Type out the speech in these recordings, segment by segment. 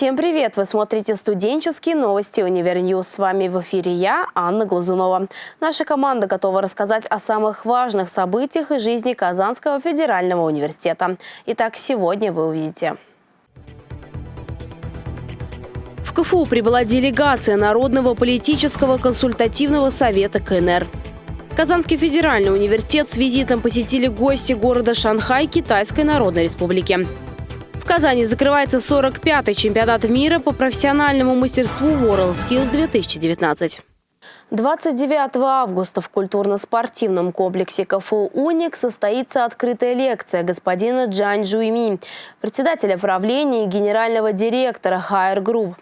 Всем привет! Вы смотрите студенческие новости Univer News. С вами в эфире я, Анна Глазунова. Наша команда готова рассказать о самых важных событиях из жизни Казанского федерального университета. Итак, сегодня вы увидите. В КФУ прибыла делегация Народного политического консультативного совета КНР. Казанский федеральный университет с визитом посетили гости города Шанхай Китайской Народной Республики. Казани закрывается 45-й чемпионат мира по профессиональному мастерству WorldSkills 2019. 29 августа в культурно-спортивном комплексе КФУ «Уник» состоится открытая лекция господина Джан Жуйми, председателя правления и генерального директора Хайер Group.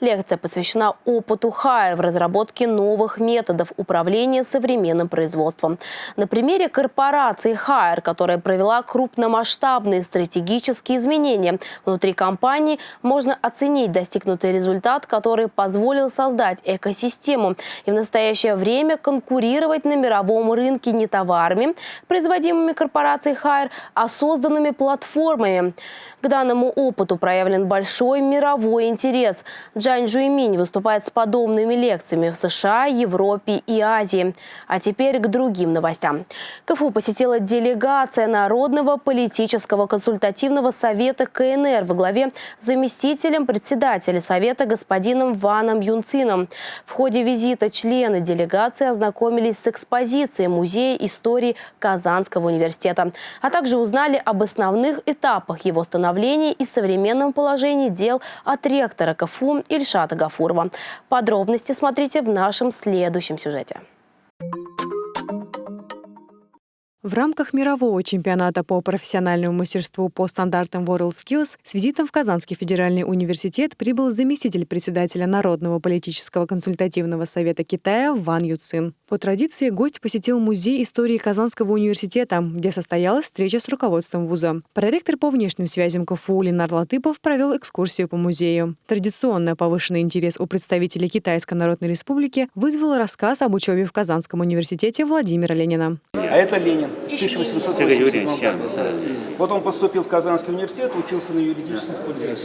Лекция посвящена опыту Хайер в разработке новых методов управления современным производством. На примере корпорации Хайер, которая провела крупномасштабные стратегические изменения внутри компании, можно оценить достигнутый результат, который позволил создать экосистему и в настоящее настоящее время конкурировать на мировом рынке не товарами, производимыми корпорацией Хайр, а созданными платформами. К данному опыту проявлен большой мировой интерес. Джань Жуйминь выступает с подобными лекциями в США, Европе и Азии. А теперь к другим новостям. КФУ посетила делегация Народного политического консультативного совета КНР во главе с заместителем председателя совета господином Ваном Юнцином. В ходе визита члены члены делегации ознакомились с экспозицией Музея истории Казанского университета, а также узнали об основных этапах его становления и современном положении дел от ректора КФУ Ильшата Гафурова. Подробности смотрите в нашем следующем сюжете. В рамках мирового чемпионата по профессиональному мастерству по стандартам WorldSkills с визитом в Казанский федеральный университет прибыл заместитель председателя Народного политического консультативного совета Китая Ван Юцин. По традиции гость посетил Музей истории Казанского университета, где состоялась встреча с руководством вуза. Проректор по внешним связям КФУ Ленар Латыпов провел экскурсию по музею. Традиционно повышенный интерес у представителей Китайской Народной Республики вызвал рассказ об учебе в Казанском университете Владимира Ленина. А это Ленин. 1887 году. Вот он поступил в Казанский университет, учился на юридическом факультете.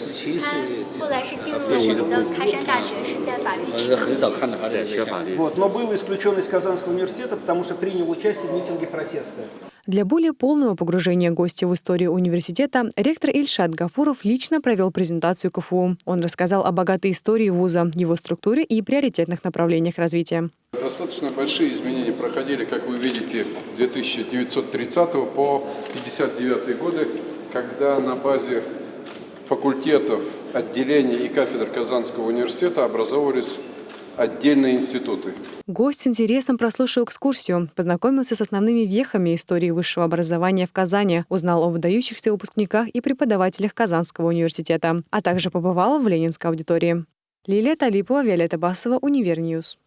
Вот, но был исключен из Казанского университета, потому что принял участие в митинге протеста. Для более полного погружения гостя в историю университета ректор Ильшат Гафуров лично провел презентацию КФУ. Он рассказал о богатой истории вуза, его структуре и приоритетных направлениях развития. Достаточно большие изменения проходили, как вы видите, 1930 по 59 годы, когда на базе факультетов, отделений и кафедр Казанского университета образовывались отдельные институты. Гость с интересом прослушал экскурсию, познакомился с основными вехами истории высшего образования в Казани, узнал о выдающихся выпускниках и преподавателях Казанского университета, а также побывал в Ленинской аудитории. Лилия Талипова, Виолетта Басова, Univer News.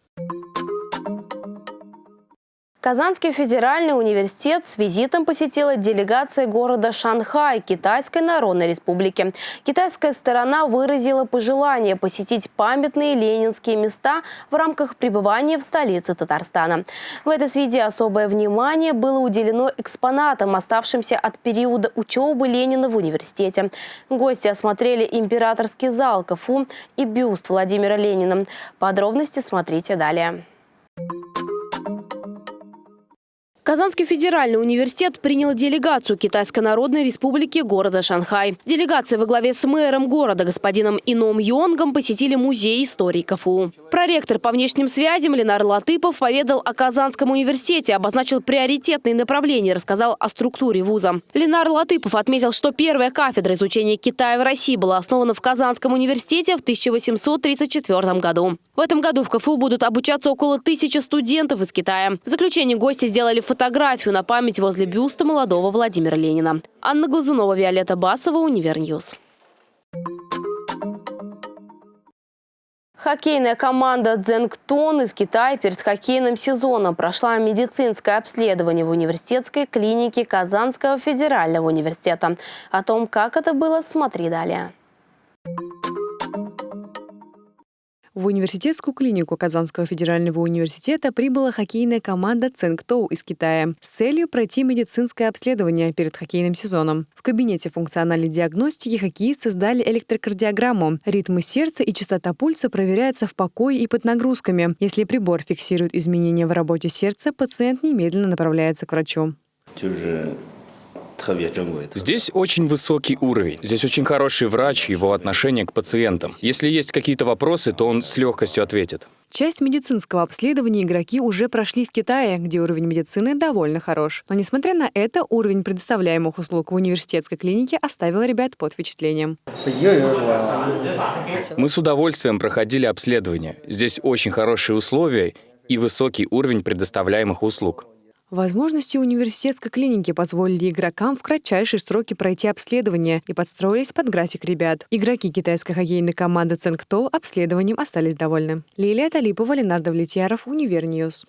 Казанский федеральный университет с визитом посетила делегация города Шанхай Китайской Народной Республики. Китайская сторона выразила пожелание посетить памятные ленинские места в рамках пребывания в столице Татарстана. В этой связи особое внимание было уделено экспонатам, оставшимся от периода учебы Ленина в университете. Гости осмотрели императорский зал КФУ и бюст Владимира Ленина. Подробности смотрите далее. Казанский федеральный университет принял делегацию Китайской Народной Республики города Шанхай. Делегация во главе с мэром города господином Ином Йонгом посетили музей истории КФУ. Проректор по внешним связям Ленар Латыпов поведал о Казанском университете, обозначил приоритетные направления, рассказал о структуре вуза. Ленар Латыпов отметил, что первая кафедра изучения Китая в России была основана в Казанском университете в 1834 году. В этом году в КФУ будут обучаться около тысячи студентов из Китая. В заключение гости сделали фотографию на память возле бюста молодого Владимира Ленина. Анна Глазунова, Виолетта Басова, Univer News. Хоккейная команда «Дзенгтон» из Китая перед хоккейным сезоном прошла медицинское обследование в университетской клинике Казанского федерального университета. О том, как это было, смотри далее. В университетскую клинику Казанского федерального университета прибыла хоккейная команда Цинктоу из Китая с целью пройти медицинское обследование перед хоккейным сезоном. В кабинете функциональной диагностики хоккеисты сдали электрокардиограмму. Ритмы сердца и частота пульса проверяются в покое и под нагрузками. Если прибор фиксирует изменения в работе сердца, пациент немедленно направляется к врачу. Здесь очень высокий уровень. Здесь очень хороший врач, его отношение к пациентам. Если есть какие-то вопросы, то он с легкостью ответит. Часть медицинского обследования игроки уже прошли в Китае, где уровень медицины довольно хорош. Но, несмотря на это, уровень предоставляемых услуг в университетской клинике оставил ребят под впечатлением. Мы с удовольствием проходили обследование. Здесь очень хорошие условия и высокий уровень предоставляемых услуг. Возможности университетской клиники позволили игрокам в кратчайшие сроки пройти обследование и подстроились под график ребят. Игроки китайской хоккейной команды Цинкто обследованием остались довольны. Лилия Талипова, Ленар Давлетьяров, Univer News.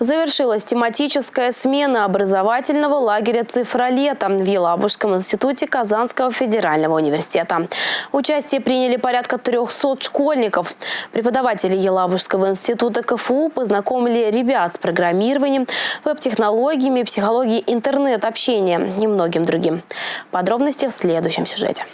Завершилась тематическая смена образовательного лагеря «Цифролета» в Елабужском институте Казанского федерального университета. Участие приняли порядка 300 школьников. Преподаватели Елабужского института КФУ познакомили ребят с программированием, веб-технологиями, психологией интернет-общения и многим другим. Подробности в следующем сюжете.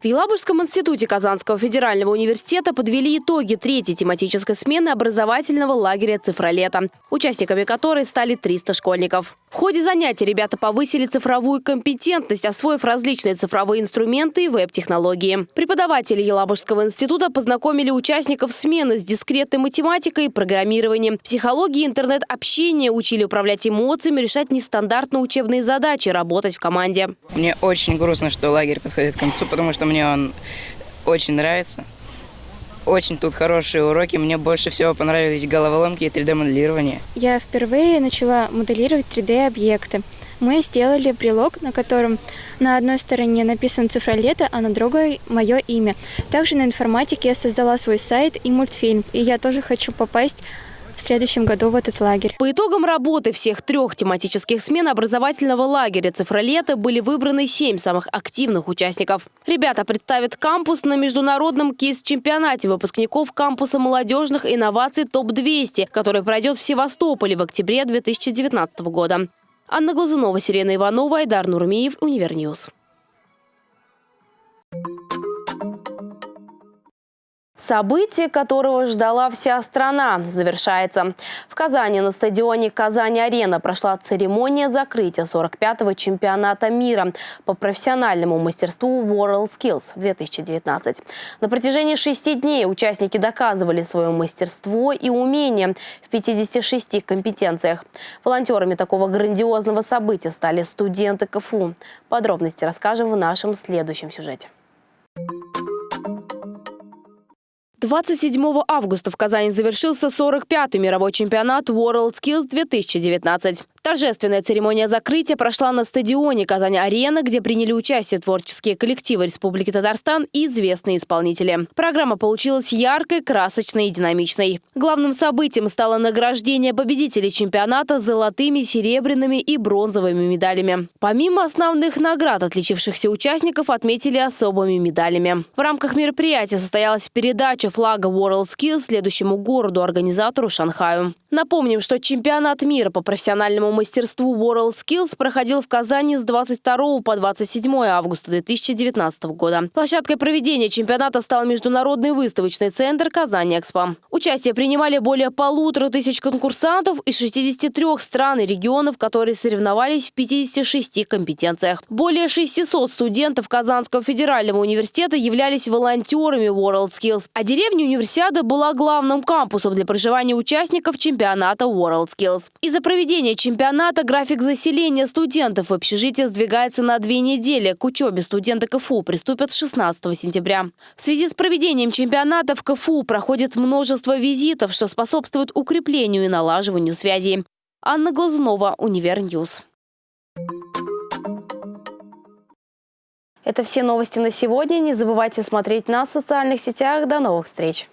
В Елабужском институте Казанского федерального университета подвели итоги третьей тематической смены образовательного лагеря «Цифролета», участниками которой стали 300 школьников. В ходе занятий ребята повысили цифровую компетентность, освоив различные цифровые инструменты и веб-технологии. Преподаватели Елабужского института познакомили участников смены с дискретной математикой и программированием. Психологии интернет-общения учили управлять эмоциями, решать нестандартные учебные задачи, работать в команде. Мне очень грустно, что лагерь подходит к концу, потому что мне он очень нравится. Очень тут хорошие уроки. Мне больше всего понравились головоломки и 3D-моделирование. Я впервые начала моделировать 3D-объекты. Мы сделали брелок, на котором на одной стороне написан цифра лета, а на другой мое имя. Также на информатике я создала свой сайт и мультфильм. И я тоже хочу попасть в следующем году в этот лагерь. По итогам работы всех трех тематических смен образовательного лагеря «Цифролета» были выбраны семь самых активных участников. Ребята представят кампус на международном кейс-чемпионате выпускников кампуса молодежных инноваций ТОП-200, который пройдет в Севастополе в октябре 2019 года. Анна Глазунова, Сирена Иванова, Айдар Нурмиев, Univer News. Событие, которого ждала вся страна, завершается. В Казани на стадионе «Казань-Арена» прошла церемония закрытия 45-го чемпионата мира по профессиональному мастерству World Skills 2019. На протяжении шести дней участники доказывали свое мастерство и умение в 56 компетенциях. Волонтерами такого грандиозного события стали студенты КФУ. Подробности расскажем в нашем следующем сюжете. 27 августа в Казани завершился 45-й мировой чемпионат World Skills 2019. Торжественная церемония закрытия прошла на стадионе Казань-Арена, где приняли участие творческие коллективы Республики Татарстан и известные исполнители. Программа получилась яркой, красочной и динамичной. Главным событием стало награждение победителей чемпионата золотыми, серебряными и бронзовыми медалями. Помимо основных наград, отличившихся участников отметили особыми медалями. В рамках мероприятия состоялась передача флага World Skills следующему городу-организатору Шанхаю. Напомним, что чемпионат мира по профессиональному мастерству World Skills проходил в Казани с 22 по 27 августа 2019 года. Площадкой проведения чемпионата стал Международный выставочный центр «Казань-Экспо». Участие принимали более полутора тысяч конкурсантов из 63 стран и регионов, которые соревновались в 56 компетенциях. Более 600 студентов Казанского федерального университета являлись волонтерами World Skills, а деревня универсиады была главным кампусом для проживания участников чемпионата чемпионата World Skills. Из-за проведения чемпионата график заселения студентов в общежитие сдвигается на две недели. К учебе студенты КФУ приступят 16 сентября. В связи с проведением чемпионата в КФУ проходит множество визитов, что способствует укреплению и налаживанию связей. Анна Глазунова, Univer News. Это все новости на сегодня. Не забывайте смотреть нас в социальных сетях. До новых встреч!